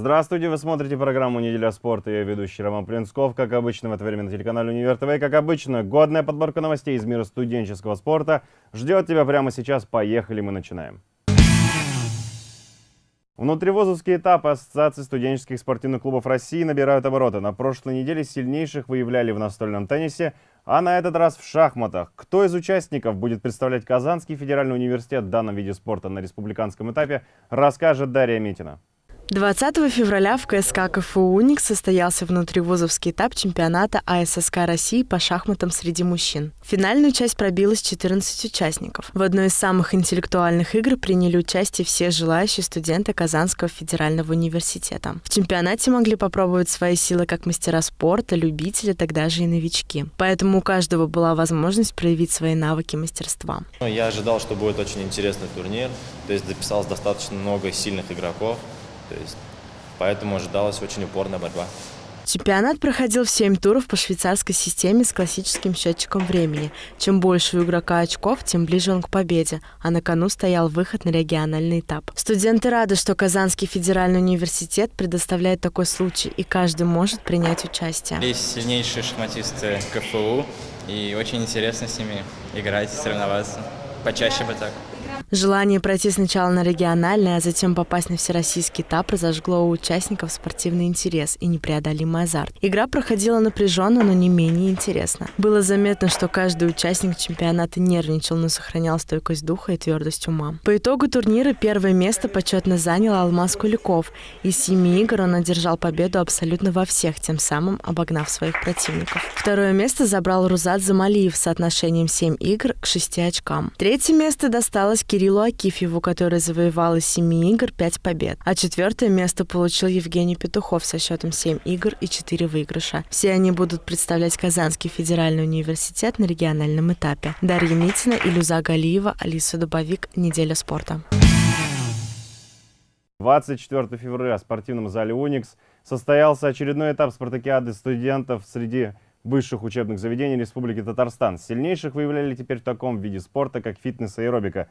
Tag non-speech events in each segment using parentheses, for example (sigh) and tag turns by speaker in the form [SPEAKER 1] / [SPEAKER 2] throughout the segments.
[SPEAKER 1] Здравствуйте, вы смотрите программу «Неделя спорта». Я ведущий Роман Плинсков. Как обычно, в это время на телеканале «Универ ТВ». Как обычно, годная подборка новостей из мира студенческого спорта ждет тебя прямо сейчас. Поехали, мы начинаем. Внутривузовские этапы Ассоциации студенческих спортивных клубов России набирают обороты. На прошлой неделе сильнейших выявляли в настольном теннисе, а на этот раз в шахматах. Кто из участников будет представлять Казанский федеральный университет в данном виде спорта на республиканском этапе, расскажет Дарья Митина.
[SPEAKER 2] 20 февраля в КСК КФУ «Уникс» состоялся внутривузовский этап чемпионата АССК России по шахматам среди мужчин. Финальную часть пробилось 14 участников. В одной из самых интеллектуальных игр приняли участие все желающие студенты Казанского федерального университета. В чемпионате могли попробовать свои силы как мастера спорта, любители, тогда же и новички. Поэтому у каждого была возможность проявить свои навыки мастерства.
[SPEAKER 3] Я ожидал, что будет очень интересный турнир, то есть записалось достаточно много сильных игроков. То есть, поэтому ожидалась очень упорная борьба.
[SPEAKER 2] Чемпионат проходил в 7 туров по швейцарской системе с классическим счетчиком времени. Чем больше у игрока очков, тем ближе он к победе, а на кону стоял выход на региональный этап. Студенты рады, что Казанский федеральный университет предоставляет такой случай, и каждый может принять участие.
[SPEAKER 4] Есть сильнейшие шахматисты КФУ, и очень интересно с ними играть, соревноваться. Почаще бы так.
[SPEAKER 2] Желание пройти сначала на региональный, а затем попасть на всероссийский этап разожгло у участников спортивный интерес и непреодолимый азарт. Игра проходила напряженно, но не менее интересно. Было заметно, что каждый участник чемпионата нервничал, но сохранял стойкость духа и твердость ума. По итогу турнира первое место почетно занял Алмаз Куликов. Из семи игр он одержал победу абсолютно во всех, тем самым обогнав своих противников. Второе место забрал Рузат Замалиев с соотношением 7 игр к 6 очкам. Третье место досталось Кириллу Кириллу Акифьеву, который завоевал из семи игр пять побед. А четвертое место получил Евгений Петухов со счетом 7 игр и 4 выигрыша. Все они будут представлять Казанский федеральный университет на региональном этапе. Дарья Митина, Илюза Галиева, Алиса Дубовик. Неделя спорта.
[SPEAKER 1] 24 февраля в спортивном зале «Уникс» состоялся очередной этап спартакиады студентов среди высших учебных заведений Республики Татарстан. Сильнейших выявляли теперь в таком виде спорта, как фитнес и аэробика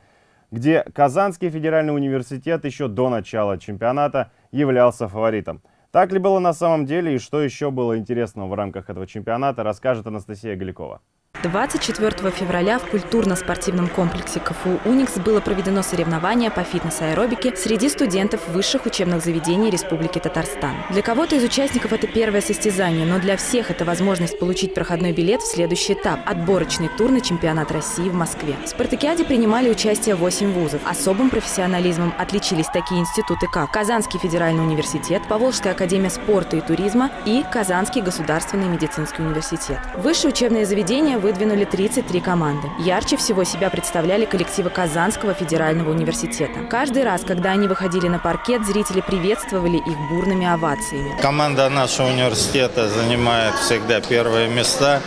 [SPEAKER 1] где Казанский федеральный университет еще до начала чемпионата являлся фаворитом. Так ли было на самом деле и что еще было интересного в рамках этого чемпионата, расскажет Анастасия Галикова.
[SPEAKER 5] 24 февраля в культурно-спортивном комплексе КФУ «Уникс» было проведено соревнование по фитнес-аэробике среди студентов высших учебных заведений Республики Татарстан. Для кого-то из участников это первое состязание, но для всех это возможность получить проходной билет в следующий этап – отборочный тур на чемпионат России в Москве. В спартакиаде принимали участие 8 вузов. Особым профессионализмом отличились такие институты, как Казанский федеральный университет, Поволжская академия спорта и туризма и Казанский государственный медицинский университет. Высшие учебные заведения выдвинули 33 команды. Ярче всего себя представляли коллективы Казанского федерального университета. Каждый раз, когда они выходили на паркет, зрители приветствовали их бурными овациями.
[SPEAKER 6] Команда нашего университета занимает всегда первые места.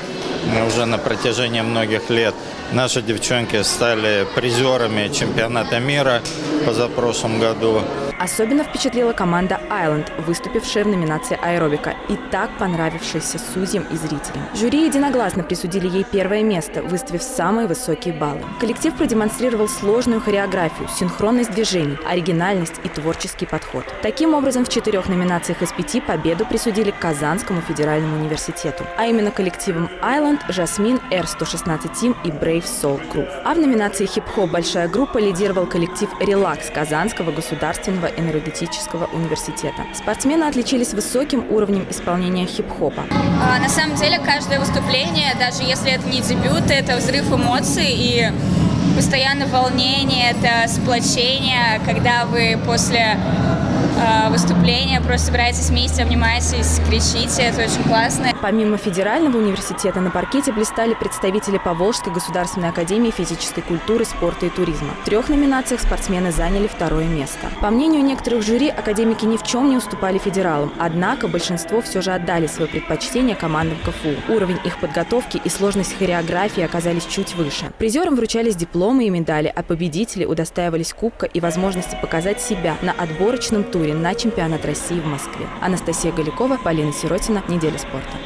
[SPEAKER 6] Мы уже на протяжении многих лет наши девчонки стали призерами чемпионата мира позапрошлом году.
[SPEAKER 5] Особенно впечатлила команда «Айленд», выступившая в номинации «Аэробика» и так понравившаяся судьям и зрителям. Жюри единогласно присудили ей первое место, выставив самые высокие баллы. Коллектив продемонстрировал сложную хореографию, синхронность движений, оригинальность и творческий подход. Таким образом, в четырех номинациях из пяти победу присудили Казанскому федеральному университету, а именно коллективам «Айленд», «Жасмин», «Р-116 Тим» и «Brave Soul Crew. А в номинации «Хип-хоп» большая группа лидировал коллектив «Релакс» Казанского государственного энергетического университета. Спортсмены отличились высоким уровнем исполнения хип-хопа.
[SPEAKER 7] А, на самом деле каждое выступление, даже если это не дебют, это взрыв эмоций и постоянное волнение, это сплочение, когда вы после выступления просто собираетесь вместе, обнимаетесь, кричите, это очень классно.
[SPEAKER 5] Помимо федерального университета на паркете блистали представители Поволжской государственной академии физической культуры, спорта и туризма. В трех номинациях спортсмены заняли второе место. По мнению некоторых жюри, академики ни в чем не уступали федералам, однако большинство все же отдали свое предпочтение командам КФУ. Уровень их подготовки и сложность хореографии оказались чуть выше. Призерам вручались дипломы и медали, а победители удостаивались кубка и возможности показать себя на отборочном туре туре на чемпионат России в Москве. Анастасия Галикова, Полина Сиротина. Неделя спорта.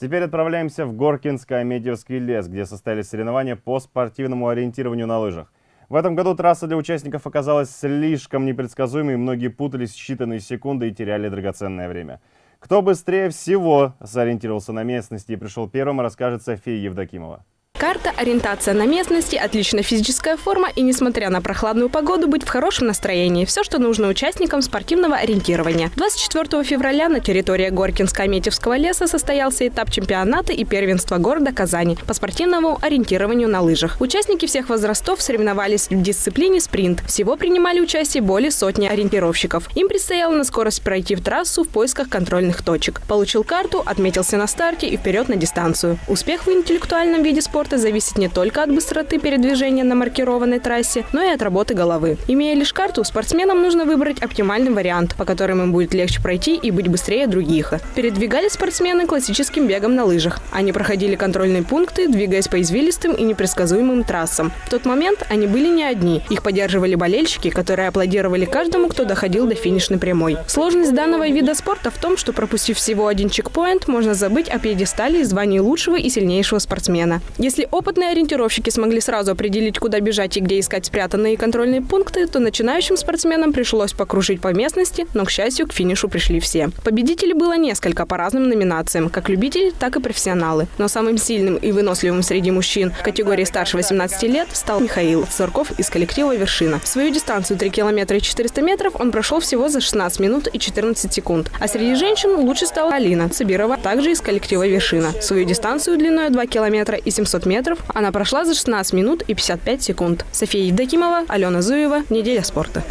[SPEAKER 1] Теперь отправляемся в Горкинский Амедьевский лес, где состоялись соревнования по спортивному ориентированию на лыжах. В этом году трасса для участников оказалась слишком непредсказуемой, многие путались в считанные секунды и теряли драгоценное время. Кто быстрее всего сориентировался на местности и пришел первым, расскажет София Евдокимова.
[SPEAKER 8] Карта, ориентация на местности, отличная физическая форма и, несмотря на прохладную погоду, быть в хорошем настроении. Все, что нужно участникам спортивного ориентирования. 24 февраля на территории Горкинско-Аметьевского леса состоялся этап чемпионата и первенства города Казани по спортивному ориентированию на лыжах. Участники всех возрастов соревновались в дисциплине спринт. Всего принимали участие более сотни ориентировщиков. Им предстояло на скорость пройти в трассу в поисках контрольных точек. Получил карту, отметился на старте и вперед на дистанцию. Успех в интеллектуальном виде спорта спорта зависит не только от быстроты передвижения на маркированной трассе, но и от работы головы. Имея лишь карту, спортсменам нужно выбрать оптимальный вариант, по которому им будет легче пройти и быть быстрее других. Передвигались спортсмены классическим бегом на лыжах. Они проходили контрольные пункты, двигаясь по извилистым и непредсказуемым трассам. В тот момент они были не одни. Их поддерживали болельщики, которые аплодировали каждому, кто доходил до финишной прямой. Сложность данного вида спорта в том, что пропустив всего один чекпоинт, можно забыть о пьедестале и звании лучшего и сильнейшего спортсмена. Если опытные ориентировщики смогли сразу определить, куда бежать и где искать спрятанные контрольные пункты, то начинающим спортсменам пришлось покружить по местности, но, к счастью, к финишу пришли все. Победителей было несколько по разным номинациям, как любители, так и профессионалы. Но самым сильным и выносливым среди мужчин в категории старше 18 лет стал Михаил Сурков из коллектива «Вершина». Свою дистанцию 3 километра и 400 метров он прошел всего за 16 минут и 14 секунд. А среди женщин лучше стала Алина Цибирова, также из коллектива «Вершина». Свою дистанцию длиной 2 километра и 700 метров метров она прошла за 16 минут и 55 секунд. София Евдокимова, Алена Зуева, «Неделя спорта».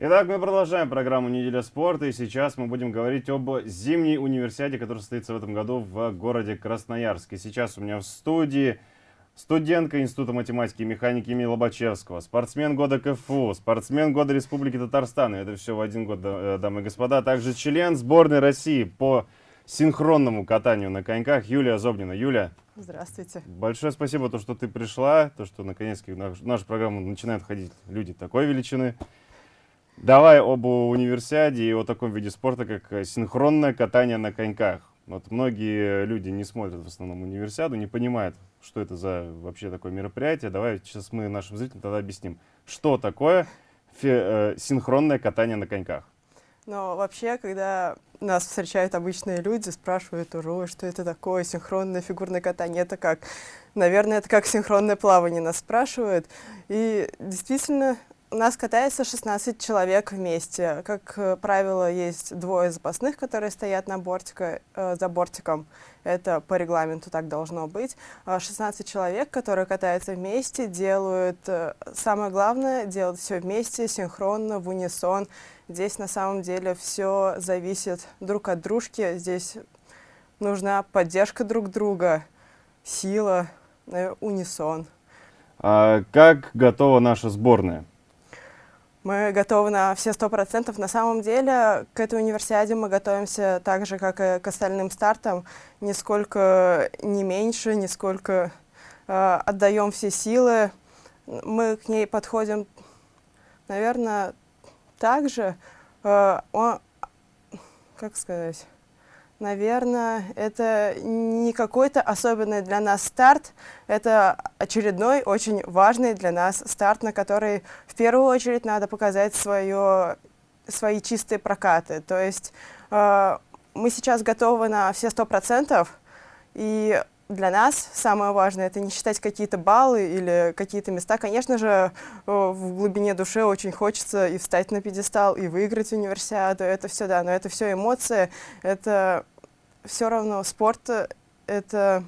[SPEAKER 1] Итак, мы продолжаем программу «Неделя спорта», и сейчас мы будем говорить об зимней универсиаде, которая состоится в этом году в городе Красноярске. Сейчас у меня в студии студентка Института математики и механики имени Лобачевского, спортсмен года КФУ, спортсмен года Республики Татарстан, это все в один год, э, дамы и господа, а также член сборной России по синхронному катанию на коньках Юлия Зобнина. Юля.
[SPEAKER 9] Здравствуйте.
[SPEAKER 1] Большое спасибо, то, что ты пришла, то, что наконец-то в нашу программу начинают ходить люди такой величины. Давай об универсиаде и о таком виде спорта, как синхронное катание на коньках. Вот многие люди не смотрят в основном универсиаду, не понимают, что это за вообще такое мероприятие. Давай сейчас мы нашим зрителям тогда объясним, что такое э, синхронное катание на коньках.
[SPEAKER 9] Но вообще, когда нас встречают обычные люди, спрашивают уже, что это такое, синхронное фигурное катание, это как? Наверное, это как синхронное плавание нас спрашивают. И действительно, у нас катается 16 человек вместе. Как э, правило, есть двое запасных, которые стоят на бортика, э, за бортиком. Это по регламенту так должно быть. 16 а человек, которые катаются вместе, делают, э, самое главное, делают все вместе, синхронно, в унисон. Здесь на самом деле все зависит друг от дружки. Здесь нужна поддержка друг друга, сила, э, унисон.
[SPEAKER 1] А как готова наша сборная?
[SPEAKER 9] Мы готовы на все сто процентов. На самом деле к этой универсиаде мы готовимся так же, как и к остальным стартам, нисколько не меньше, нисколько э, отдаем все силы. Мы к ней подходим, наверное, также, э, он, как сказать, наверное, это не какой-то особенный для нас старт, это очередной очень важный для нас старт, на который в первую очередь надо показать свое, свои чистые прокаты. То есть э, мы сейчас готовы на все сто процентов, и для нас самое важное это не считать какие-то баллы или какие-то места. Конечно же, в глубине души очень хочется и встать на пьедестал, и выиграть универсиаду. Это все, да, но это все эмоции. Это все равно спорт, это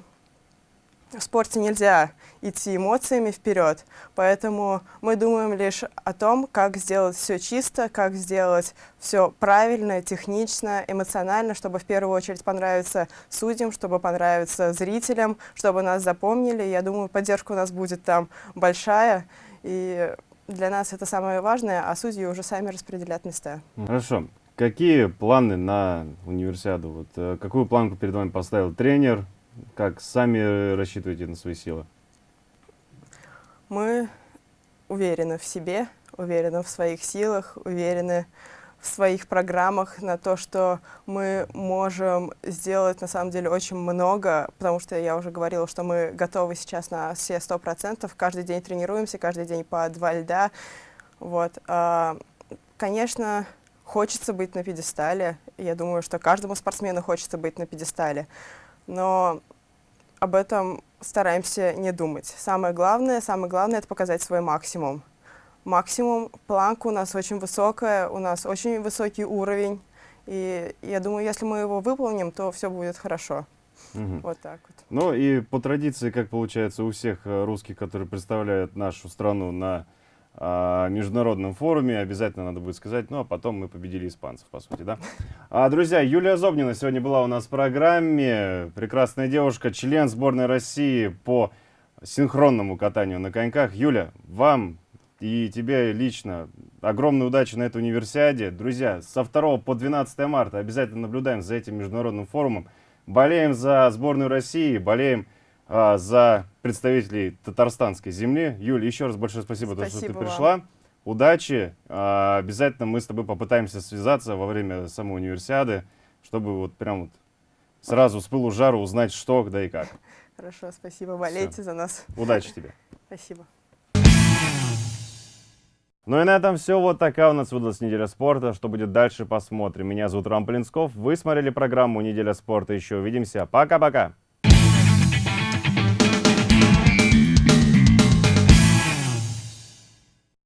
[SPEAKER 9] в спорте нельзя идти эмоциями вперед, поэтому мы думаем лишь о том, как сделать все чисто, как сделать все правильно, технично, эмоционально, чтобы в первую очередь понравиться судьям, чтобы понравиться зрителям, чтобы нас запомнили. Я думаю, поддержка у нас будет там большая, и для нас это самое важное, а судьи уже сами распределят места.
[SPEAKER 1] Хорошо. Какие планы на универсиаду? Вот, э, какую планку перед вами поставил тренер? Как сами рассчитываете на свои силы?
[SPEAKER 9] Мы уверены в себе, уверены в своих силах, уверены в своих программах на то, что мы можем сделать на самом деле очень много, потому что я уже говорила, что мы готовы сейчас на все сто процентов. Каждый день тренируемся, каждый день по два льда. Вот. А, конечно, хочется быть на пьедестале. Я думаю, что каждому спортсмену хочется быть на пьедестале. Но об этом стараемся не думать. Самое главное, самое главное — это показать свой максимум максимум. Планка у нас очень высокая, у нас очень высокий уровень. И я думаю, если мы его выполним, то все будет хорошо. Угу. Вот так вот.
[SPEAKER 1] Ну и по традиции, как получается у всех э, русских, которые представляют нашу страну на международном форуме, обязательно надо будет сказать, ну а потом мы победили испанцев, по сути, да? А, друзья, Юлия Зобнина сегодня была у нас в программе. Прекрасная девушка, член сборной России по синхронному катанию на коньках. Юля, вам и тебе лично огромной удачи на этой универсиаде. Друзья, со 2 по 12 марта обязательно наблюдаем за этим международным форумом. Болеем за сборную России, болеем а, за представителей татарстанской земли. Юль, еще раз большое спасибо, спасибо то, что ты пришла. Вам. Удачи. А, обязательно мы с тобой попытаемся связаться во время самой универсиады, чтобы вот прям вот сразу с пылу жару узнать, что, когда и как.
[SPEAKER 9] Хорошо, спасибо. Болейте Все. за нас.
[SPEAKER 1] Удачи тебе. (laughs)
[SPEAKER 9] Спасибо.
[SPEAKER 1] Ну и на этом все. Вот такая у нас выдалась неделя спорта. Что будет дальше, посмотрим. Меня зовут Рам Полинсков. Вы смотрели программу «Неделя спорта». Еще увидимся. Пока-пока.